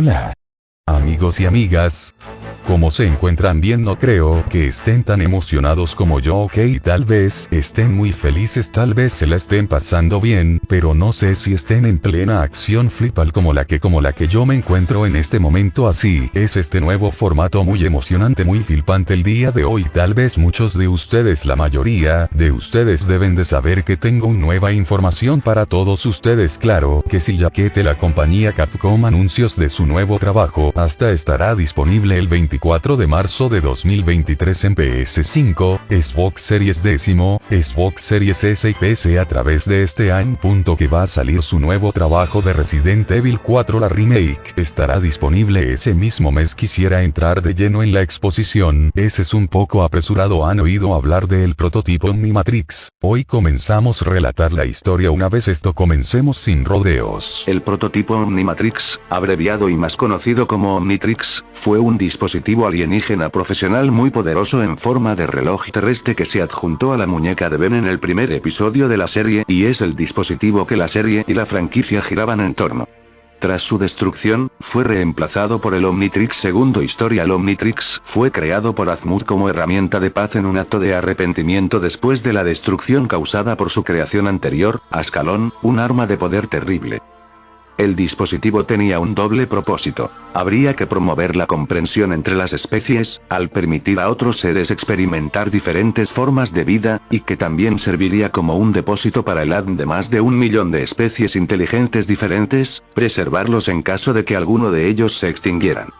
Hola. Amigos y amigas, ¿Cómo se encuentran bien? No creo que estén tan emocionados como yo, ok, tal vez estén muy felices, tal vez se la estén pasando bien, pero no sé si estén en plena acción flipal como la que como la que yo me encuentro en este momento así, es este nuevo formato muy emocionante, muy flipante el día de hoy, tal vez muchos de ustedes, la mayoría de ustedes deben de saber que tengo nueva información para todos ustedes, claro, que si ya que la compañía Capcom anuncios de su nuevo trabajo, hasta estará disponible el 24 4 de marzo de 2023 en PS5, Xbox Series décimo, Xbox Series S y PC a través de este año. Punto que va a salir su nuevo trabajo de Resident Evil 4 la remake, estará disponible ese mismo mes quisiera entrar de lleno en la exposición, ese es un poco apresurado han oído hablar del prototipo Omnimatrix, hoy comenzamos a relatar la historia una vez esto comencemos sin rodeos. El prototipo Omnimatrix, abreviado y más conocido como Omnitrix, fue un dispositivo alienígena profesional muy poderoso en forma de reloj terrestre que se adjuntó a la muñeca de Ben en el primer episodio de la serie y es el dispositivo que la serie y la franquicia giraban en torno. Tras su destrucción, fue reemplazado por el Omnitrix segundo historia el Omnitrix fue creado por Azmut como herramienta de paz en un acto de arrepentimiento después de la destrucción causada por su creación anterior, Ascalón, un arma de poder terrible. El dispositivo tenía un doble propósito. Habría que promover la comprensión entre las especies, al permitir a otros seres experimentar diferentes formas de vida, y que también serviría como un depósito para el ADN de más de un millón de especies inteligentes diferentes, preservarlos en caso de que alguno de ellos se extinguieran.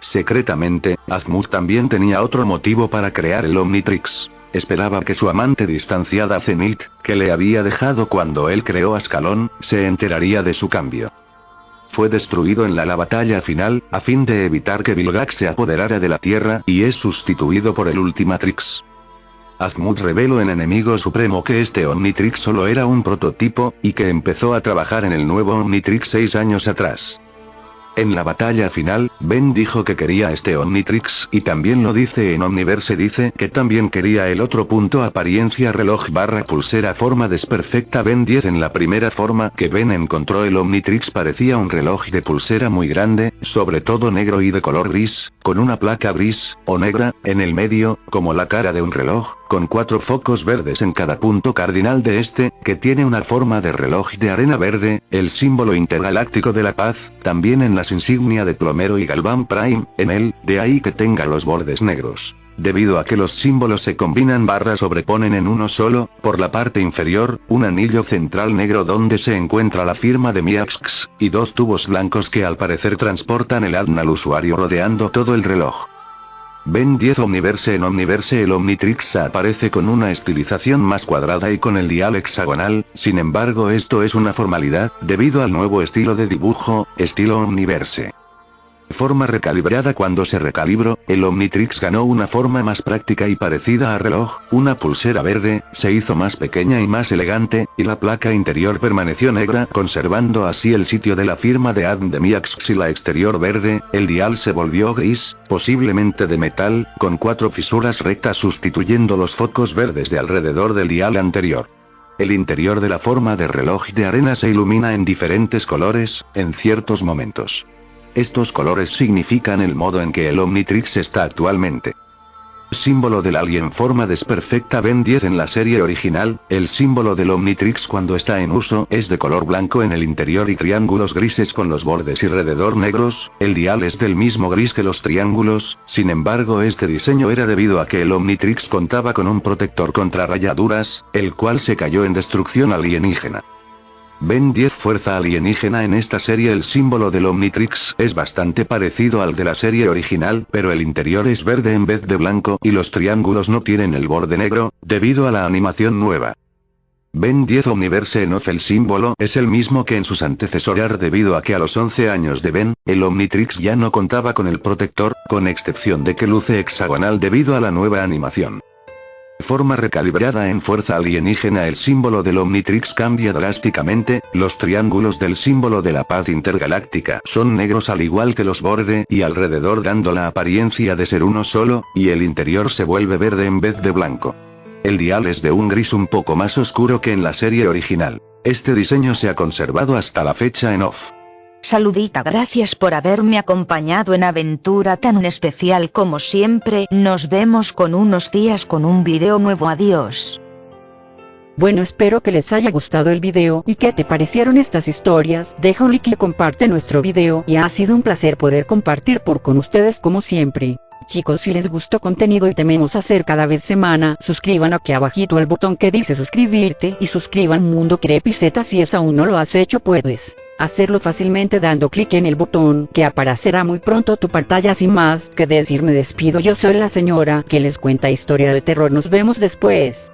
Secretamente, Azmut también tenía otro motivo para crear el Omnitrix. Esperaba que su amante distanciada Zenith, que le había dejado cuando él creó Ascalón, se enteraría de su cambio fue destruido en la, la batalla final, a fin de evitar que Vilgax se apoderara de la Tierra y es sustituido por el Ultimatrix. Azmut reveló en Enemigo Supremo que este Omnitrix solo era un prototipo, y que empezó a trabajar en el nuevo Omnitrix seis años atrás. En la batalla final, Ben dijo que quería este Omnitrix y también lo dice en Omniverse dice que también quería el otro punto apariencia reloj barra pulsera forma desperfecta Ben 10 en la primera forma que Ben encontró el Omnitrix parecía un reloj de pulsera muy grande, sobre todo negro y de color gris, con una placa gris, o negra, en el medio, como la cara de un reloj, con cuatro focos verdes en cada punto cardinal de este, que tiene una forma de reloj de arena verde, el símbolo intergaláctico de la paz, también en la insignia de plomero y galván prime, en él, de ahí que tenga los bordes negros. Debido a que los símbolos se combinan barra sobreponen en uno solo, por la parte inferior, un anillo central negro donde se encuentra la firma de Miax, y dos tubos blancos que al parecer transportan el ADN al usuario rodeando todo el reloj. Ben 10 Omniverse en Omniverse el Omnitrix aparece con una estilización más cuadrada y con el dial hexagonal, sin embargo esto es una formalidad, debido al nuevo estilo de dibujo, estilo Omniverse forma recalibrada cuando se recalibró, el Omnitrix ganó una forma más práctica y parecida a reloj, una pulsera verde, se hizo más pequeña y más elegante, y la placa interior permaneció negra conservando así el sitio de la firma de Adam de Miax y la exterior verde, el dial se volvió gris, posiblemente de metal, con cuatro fisuras rectas sustituyendo los focos verdes de alrededor del dial anterior. El interior de la forma de reloj de arena se ilumina en diferentes colores, en ciertos momentos. Estos colores significan el modo en que el Omnitrix está actualmente. Símbolo del alien forma desperfecta Ben 10 en la serie original, el símbolo del Omnitrix cuando está en uso es de color blanco en el interior y triángulos grises con los bordes alrededor negros, el dial es del mismo gris que los triángulos, sin embargo este diseño era debido a que el Omnitrix contaba con un protector contra rayaduras, el cual se cayó en destrucción alienígena. Ben 10 Fuerza alienígena en esta serie el símbolo del Omnitrix es bastante parecido al de la serie original pero el interior es verde en vez de blanco y los triángulos no tienen el borde negro, debido a la animación nueva. Ben 10 Omniverse en Off el símbolo es el mismo que en sus antecesores debido a que a los 11 años de Ben, el Omnitrix ya no contaba con el protector, con excepción de que luce hexagonal debido a la nueva animación. Forma recalibrada en fuerza alienígena el símbolo del Omnitrix cambia drásticamente, los triángulos del símbolo de la paz intergaláctica son negros al igual que los borde y alrededor dando la apariencia de ser uno solo, y el interior se vuelve verde en vez de blanco. El dial es de un gris un poco más oscuro que en la serie original. Este diseño se ha conservado hasta la fecha en off. Saludita, gracias por haberme acompañado en aventura tan especial como siempre. Nos vemos con unos días con un video nuevo. Adiós. Bueno espero que les haya gustado el video y que te parecieron estas historias, deja un like y comparte nuestro video y ha sido un placer poder compartir por con ustedes como siempre. Chicos si les gustó contenido y tememos hacer cada vez semana, suscriban aquí abajito al botón que dice suscribirte y suscriban Mundo Crepiceta si es aún no lo has hecho puedes hacerlo fácilmente dando clic en el botón que aparecerá muy pronto tu pantalla. Sin más que decir me despido. Yo soy la señora que les cuenta historia de terror. Nos vemos después.